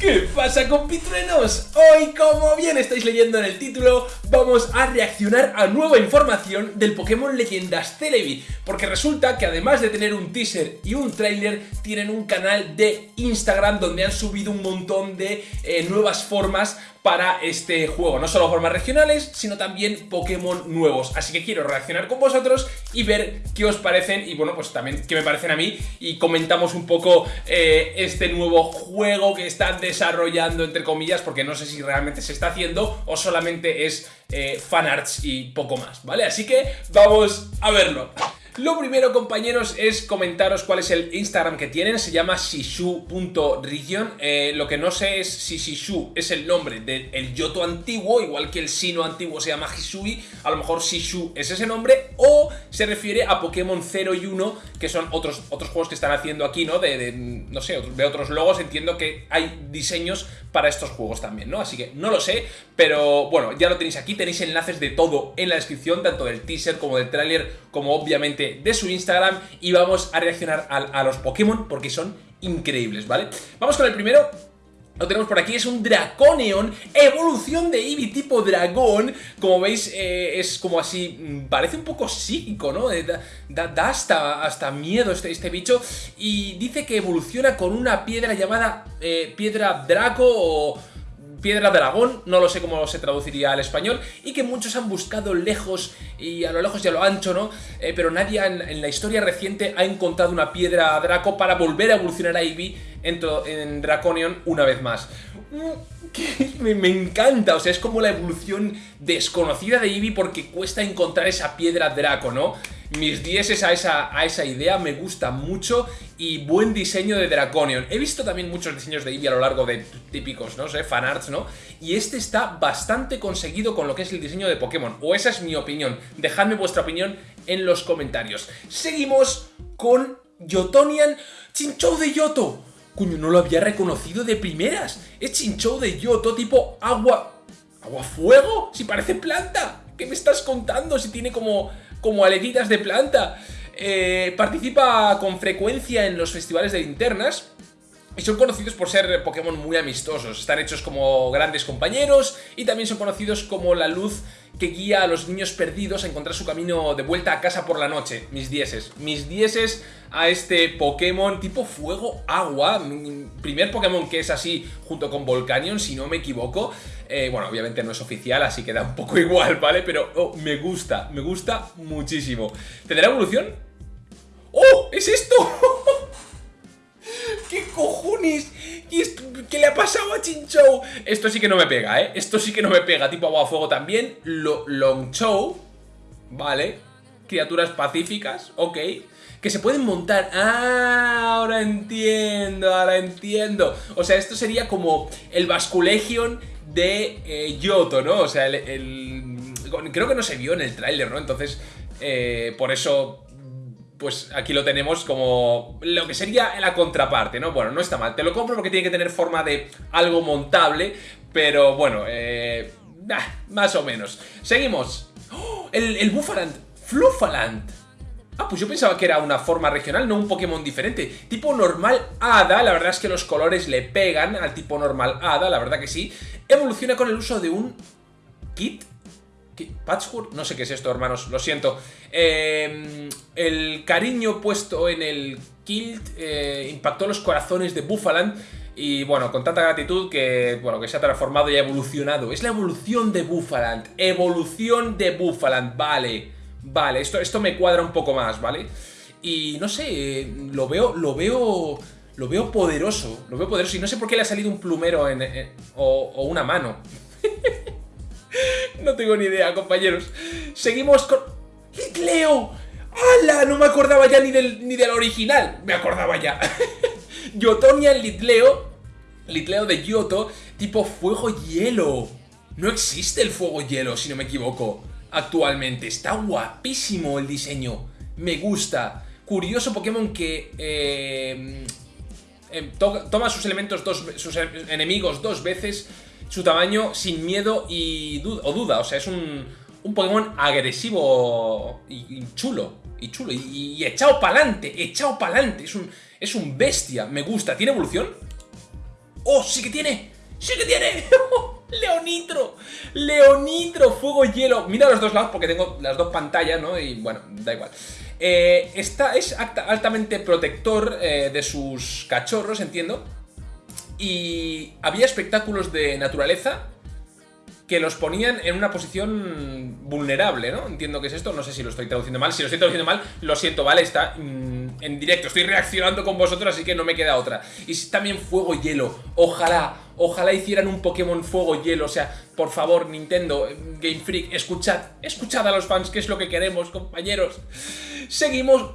¿Qué pasa compitruenos? Hoy, como bien estáis leyendo en el título, vamos a reaccionar a nueva información del Pokémon Leyendas Celebi Porque resulta que además de tener un teaser y un trailer, tienen un canal de Instagram donde han subido un montón de eh, nuevas formas para este juego. No solo formas regionales, sino también Pokémon nuevos. Así que quiero reaccionar con vosotros y ver qué os parecen y bueno, pues también qué me parecen a mí y comentamos un poco eh, este nuevo juego que están desarrollando, entre comillas, porque no sé si realmente se está haciendo o solamente es eh, fanarts y poco más, ¿vale? Así que vamos a verlo. Lo primero, compañeros, es comentaros cuál es el Instagram que tienen. Se llama shishu.region. Eh, lo que no sé es si Shishu es el nombre del Yoto antiguo, igual que el Sino antiguo se llama Hisui. A lo mejor Shishu es ese nombre. O se refiere a Pokémon 0 y 1, que son otros, otros juegos que están haciendo aquí, ¿no? De, no sé, de otros logos. Entiendo que hay diseños para estos juegos también, ¿no? Así que no lo sé, pero bueno, ya lo tenéis aquí. Tenéis enlaces de todo en la descripción, tanto del teaser como del tráiler, como obviamente de su Instagram y vamos a reaccionar a, los Pokémon porque son increíbles, ¿vale? Vamos con el primero, lo tenemos por aquí, es un Draconion, evolución de Eevee tipo dragón. Como veis, eh, es como así, mm, parece un poco psíquico, ¿no? Eh, da, hasta, hasta, miedo este, este, bicho. Y dice que evoluciona con una piedra llamada eh, Piedra Draco o Piedra Dragón, no lo sé cómo se traduciría al español, y que muchos han buscado lejos y a lo lejos y a lo ancho, ¿no? Eh, pero nadie en, la historia reciente ha encontrado una Piedra Draco para volver a evolucionar a Eevee en, en Draconion una vez más. Mm, me, encanta, o sea, es como la evolución desconocida de Eevee porque cuesta encontrar esa Piedra Draco, ¿no? mis dieces a esa, a esa idea, me gusta mucho y buen diseño de Draconion. He visto también muchos diseños de Eevee a lo largo de típicos, no sé, fanarts, ¿no? Y este está bastante conseguido con lo que es el diseño de Pokémon, o esa es mi opinión. Dejadme vuestra opinión en los comentarios. Seguimos con Yotonian Chinchou de Yoto. Coño, no lo había reconocido de primeras. Es Chinchou de Yoto tipo agua... ¿Agua fuego? Si parece planta. ¿Qué me estás contando? Si tiene como como aletitas de planta. Eh, participa con frecuencia en los festivales de linternas y son conocidos por ser Pokémon muy amistosos. Están hechos como grandes compañeros y también son conocidos como la luz que guía a los niños perdidos a encontrar su camino de vuelta a casa por la noche. Mis dieces. Mis dieces a este Pokémon tipo fuego-agua. Primer Pokémon que es así junto con Volcanion, si no me equivoco. Eh, bueno, obviamente no es oficial, así que da un poco igual, ¿vale? Pero oh, me gusta, me gusta muchísimo. ¿Tendrá evolución? ¡Oh! ¡Es esto! ¿Qué cojones? ¿Qué le ha pasado a Chinchou? Esto sí que no me pega, ¿eh? Esto sí que no me pega. Tipo agua fuego también. Lo Longchou. Vale. Criaturas pacíficas. Ok. Que se pueden montar. Ah, ahora entiendo, ahora entiendo. O sea, esto sería como el Basculegion de eh, Yoto, ¿no? O sea, el, Creo que no se vio en el tráiler, ¿no? Entonces, eh, por eso pues aquí lo tenemos como lo que sería la contraparte, ¿no? Bueno, no está mal, te lo compro porque tiene que tener forma de algo montable, pero bueno, eh, más o menos. Seguimos. ¡Oh! El, el Buffaland, Fluffaland. Ah, pues yo pensaba que era una forma regional, no un Pokémon diferente. Tipo normal Hada, la verdad es que los colores le pegan al tipo normal Hada, la verdad que sí. Evoluciona con el uso de un kit Patchwork, no sé qué es esto, hermanos, lo siento. Em, el cariño puesto en el Kilt eh, impactó los corazones de Buffaland y bueno, con tanta gratitud que, bueno, que se ha transformado y ha evolucionado. Es la evolución de Buffaland, evolución de Buffaland, vale, vale, esto, esto me cuadra un poco más, ¿vale? Y no sé, lo veo, lo veo... Lo veo poderoso, lo veo poderoso y no sé por qué le ha salido un plumero en, o, o una mano. No tengo ni idea, compañeros. Seguimos con... ¡Litleo! ¡Hala! No me acordaba ya ni del, ni del original. Me acordaba ya. Yotonian Litleo. Litleo de Yoto. Tipo fuego-hielo. No existe el fuego-hielo, si no me equivoco. Actualmente. Está guapísimo el diseño. Me gusta. Curioso Pokémon que... Eh, em, toma sus elementos dos... sus enemigos dos veces su tamaño sin miedo y o duda. O sea, es un, un Pokémon agresivo y, chulo. Y chulo. Y, echado para adelante. Echado para adelante. Es un, es un bestia. Me gusta. ¿Tiene evolución? ¡Oh, sí que tiene! ¡Sí que tiene! ¡Leonitro! ¡Leonitro! Fuego y hielo. Mira los dos lados porque tengo las dos pantallas, ¿no? Y bueno, da igual. Eh, esta es altamente protector eh, de sus cachorros, entiendo. Y había espectáculos de naturaleza que los ponían en una posición vulnerable, ¿no? Entiendo que es esto, no sé si lo estoy traduciendo mal. Si lo estoy traduciendo mal, lo siento, ¿vale? Está mm, en directo, estoy reaccionando con vosotros, así que no me queda otra. Y también fuego y hielo. Ojalá, ojalá hicieran un Pokémon fuego hielo. O sea, por favor, Nintendo, Game Freak, escuchad, escuchad a los fans, qué es lo que queremos, compañeros. Seguimos.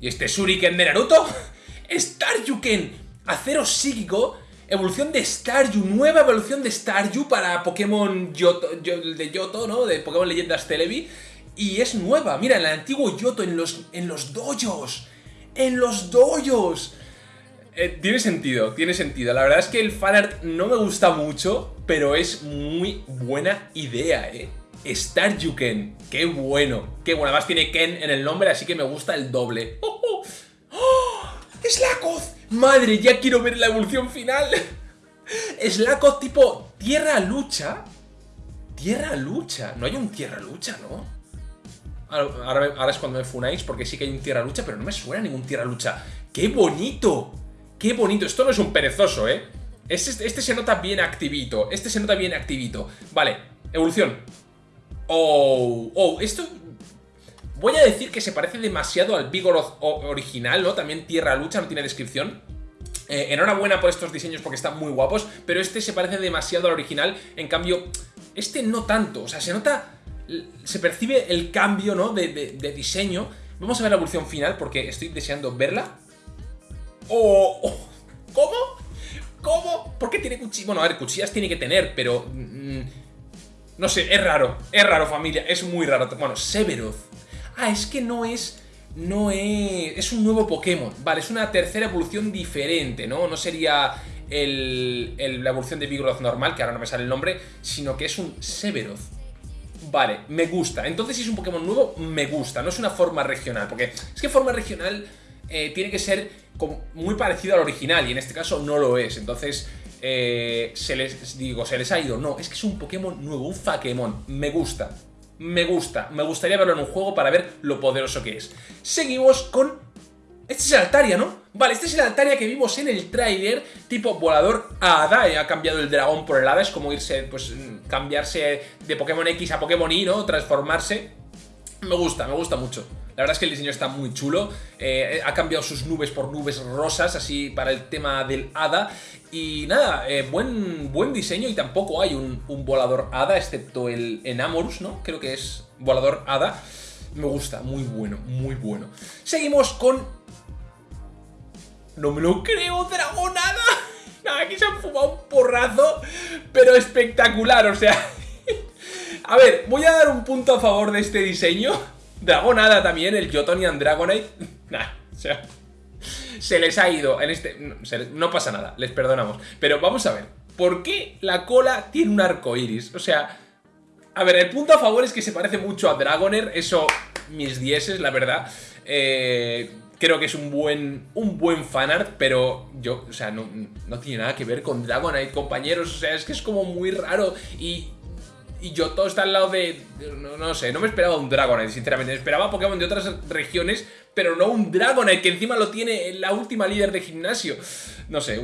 ¿Y este Shuriken de Naruto? Staryuken, acero psíquico evolución de Staryu, nueva evolución de Staryu para Pokémon Yoto, de Yoto, ¿no? De Pokémon Leyendas Televi. Y es nueva, mira, en el antiguo Yoto, en los, en los. ¡En los dojos! Eh, tiene sentido, tiene sentido. La verdad es que el fanart no me gusta mucho, pero es muy buena idea, ¿eh? Staryuken, qué bueno, qué bueno. Además tiene Ken en el nombre, así que me gusta el doble. ¡Oh, oh! ¡Oh! ¡Es Lakoth! Madre, ya quiero ver la evolución final. Slakoth tipo tierra lucha. Tierra lucha. No hay un tierra lucha, ¿no? Ahora, es cuando me funáis porque sí que hay un tierra lucha, pero no me suena ningún tierra lucha. ¡Qué bonito! ¡Qué bonito! Esto no es un perezoso, ¿eh? Este, este se nota bien activito. Este se nota bien activito. Vale, evolución. Oh, oh, esto Voy a decir que se parece demasiado al Vigoroth original, ¿no? También Tierra Lucha, no tiene descripción. Eh, enhorabuena por estos diseños porque están muy guapos, pero este se parece demasiado al original, en cambio, este no tanto, o sea, se nota, se percibe el cambio, ¿no? De, diseño. Vamos a ver la evolución final porque estoy deseando verla. ¡Oh! oh ¿Cómo? ¿Cómo? ¿Por qué tiene cuchillas? Bueno, a ver, cuchillas tiene que tener, pero... Mm, no sé, es raro, es raro familia, es muy raro. Bueno, Severoth ah, es que no es... No es... Es un nuevo Pokémon. Vale, es una tercera evolución diferente, ¿no? No sería el, la evolución de Vigoroth normal, que ahora no me sale el nombre, sino que es un Severoth. Vale, me gusta. Entonces si es un Pokémon nuevo, me gusta. No es una forma regional, porque es que forma regional eh, tiene que ser muy parecido al original, y en este caso no lo es. Entonces, eh, se les digo, se les ha ido. No, es que es un Pokémon nuevo, un Fakemon. Me gusta me gusta. Me gustaría verlo en un juego para ver lo poderoso que es. Seguimos con... Este es el Altaria, ¿no? Vale, este es el Altaria que vimos en el tráiler, tipo volador a Hada, y ha cambiado el dragón por el Hada, es como irse, pues, cambiarse de Pokémon X a Pokémon Y, ¿no? Transformarse. Me gusta, me gusta mucho. La verdad es que el diseño está muy chulo. Eh, ha cambiado sus nubes por nubes rosas, así para el tema del hada. Y nada, eh, buen, buen diseño y tampoco hay un, volador hada, excepto el Enamorus, ¿no? Creo que es volador hada. Me gusta, muy bueno, muy bueno. Seguimos con... No me lo creo, dragonada. Nada, aquí se han fumado un porrazo, pero espectacular, o sea... A ver, voy a dar un punto a favor de este diseño Dragonada también, el Jotonian Dragonite. Nah, o sea, se les ha ido en este... No, pasa nada, les perdonamos. Pero vamos a ver, ¿por qué la cola tiene un arco iris? O sea, a ver, el punto a favor es que se parece mucho a Dragoner, eso mis dieces, la verdad. Eh, creo que es un buen, un buen fanart, pero yo, o sea, no, no tiene nada que ver con Dragonite, compañeros. O sea, es que es como muy raro y y Yoto está al lado de... No, sé, no me esperaba un Dragonite, sinceramente. Me esperaba Pokémon de otras regiones, pero no un Dragonite, que encima lo tiene la última líder de gimnasio. No sé,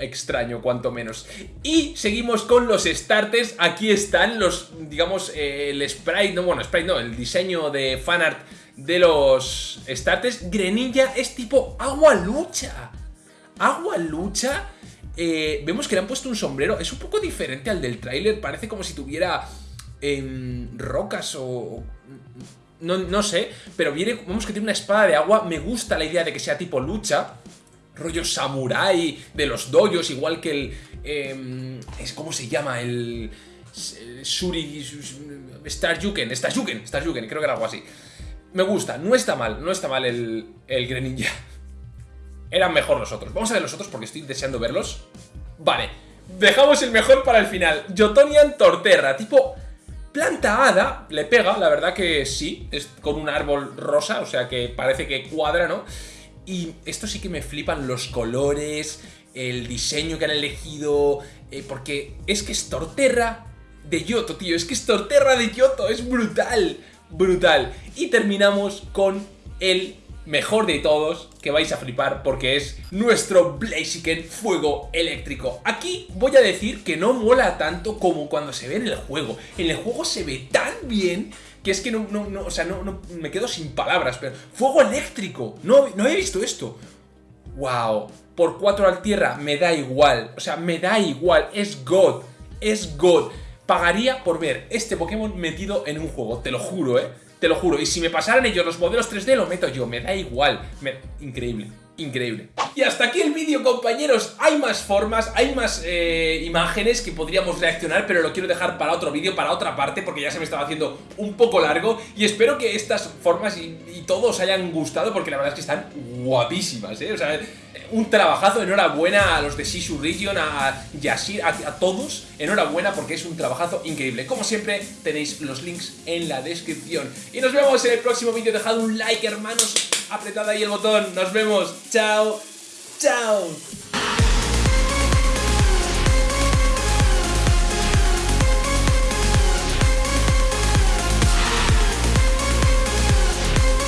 extraño, cuanto menos. Y seguimos con los starters. Aquí están los, digamos, eh, el sprite, no, bueno, sprite no, el diseño de fanart de los starters. Grenilla es tipo agua lucha. Agua lucha eh, vemos que le han puesto un sombrero. Es un poco diferente al del tráiler. Parece como si tuviera em, rocas o... No, sé, pero viene, vemos que tiene una espada de agua. Me gusta la idea de que sea tipo lucha. Rollo samurai de los doyos, igual que el... Em, es ¿Cómo se llama? El... Suri... Staryuken, Staryuken, Staryuken, creo que era algo así. Me gusta, no está mal, no está mal el, el Greninja eran mejor los otros. Vamos a ver los otros porque estoy deseando verlos. Vale, dejamos el mejor para el final. Jotonian Torterra, tipo planta hada, le pega, la verdad que sí, es con un árbol rosa, o sea que parece que cuadra, ¿no? Y esto sí que me flipan los colores, el diseño que han elegido, eh, porque es que es Torterra de Yoto, tío, es que es Torterra de Yoto, es brutal, brutal. Y terminamos con el mejor de todos, que vais a flipar porque es nuestro Blaziken Fuego Eléctrico. Aquí voy a decir que no mola tanto como cuando se ve en el juego. En el juego se ve tan bien que es que no, o sea, no, no, me quedo sin palabras, pero fuego eléctrico, no, no he visto esto. Wow, por 4 al tierra me da igual, o sea, me da igual, es God, es God. Pagaría por ver este Pokémon metido en un juego, te lo juro, eh. Te lo juro. Y si me pasaran ellos los modelos 3D, lo meto yo. Me da igual. Increíble. Increíble. Y hasta aquí el vídeo, compañeros. Hay más formas, hay más eh, imágenes que podríamos reaccionar, pero lo quiero dejar para otro vídeo, para otra parte, porque ya se me estaba haciendo un poco largo. Y espero que estas formas y, y todo os hayan gustado, porque la verdad es que están guapísimas, ¿eh? O sea, un trabajazo, enhorabuena a los de Shishu Region, a Yashir, a, todos, enhorabuena porque es un trabajazo increíble. Como siempre, tenéis los links en la descripción. Y nos vemos en el próximo vídeo, dejad un like hermanos, apretad ahí el botón, nos vemos, chao, chao.